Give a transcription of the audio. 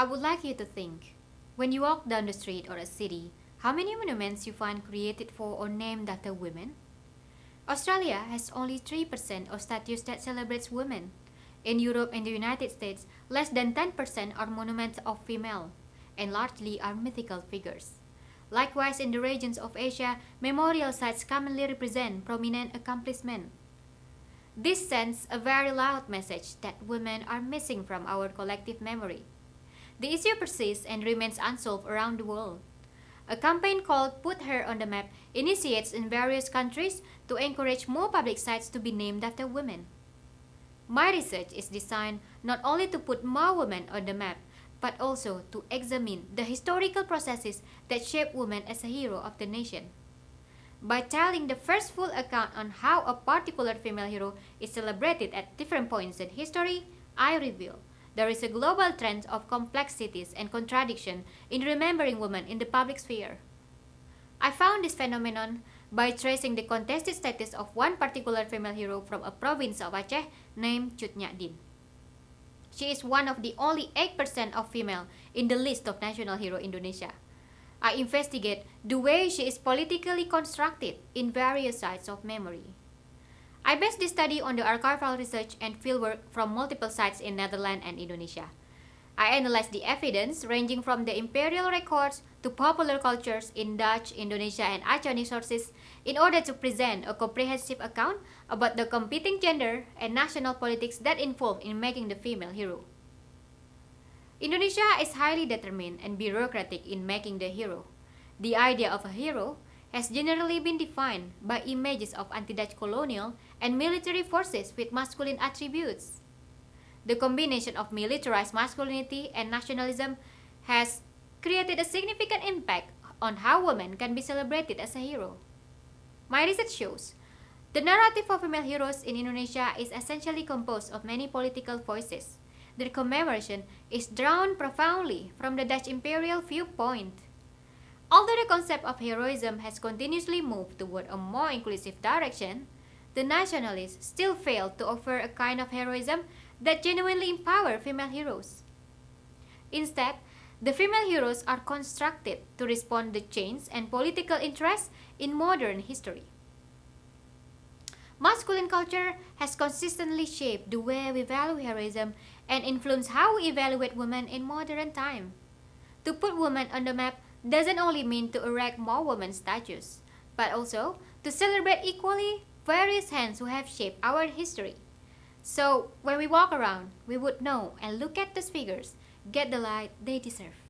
I would like you to think, when you walk down the street or a city, how many monuments you find created for or named after women? Australia has only 3% of statues that celebrates women. In Europe and the United States, less than 10% are monuments of female, and largely are mythical figures. Likewise, in the regions of Asia, memorial sites commonly represent prominent accomplishment. This sends a very loud message that women are missing from our collective memory. The issue persists and remains unsolved around the world. A campaign called Put Her on the Map initiates in various countries to encourage more public sites to be named after women. My research is designed not only to put more women on the map, but also to examine the historical processes that shape women as a hero of the nation. By telling the first full account on how a particular female hero is celebrated at different points in history, I reveal there is a global trend of complexities and contradiction in remembering women in the public sphere. I found this phenomenon by tracing the contested status of one particular female hero from a province of Aceh named Cut Nyak She is one of the only 8% of female in the list of national hero Indonesia. I investigate the way she is politically constructed in various sites of memory. I based this study on the archival research and fieldwork from multiple sites in Netherlands and Indonesia. I analyzed the evidence ranging from the imperial records to popular cultures in Dutch, Indonesia, and Aceh sources in order to present a comprehensive account about the competing gender and national politics that involved in making the female hero. Indonesia is highly determined and bureaucratic in making the hero. The idea of a hero has generally been defined by images of anti-Dutch colonial and military forces with masculine attributes. The combination of militarized masculinity and nationalism has created a significant impact on how women can be celebrated as a hero. My research shows the narrative of female heroes in Indonesia is essentially composed of many political voices. Their commemoration is drawn profoundly from the Dutch imperial viewpoint. Although the concept of heroism has continuously moved toward a more inclusive direction, the nationalists still fail to offer a kind of heroism that genuinely empower female heroes. Instead, the female heroes are constructed to respond to change and political interests in modern history. Masculine culture has consistently shaped the way we value heroism and influenced how we evaluate women in modern time. To put women on the map doesn't only mean to erect more women statues, but also to celebrate equally various hands who have shaped our history. So when we walk around, we would know and look at these figures, get the light they deserve.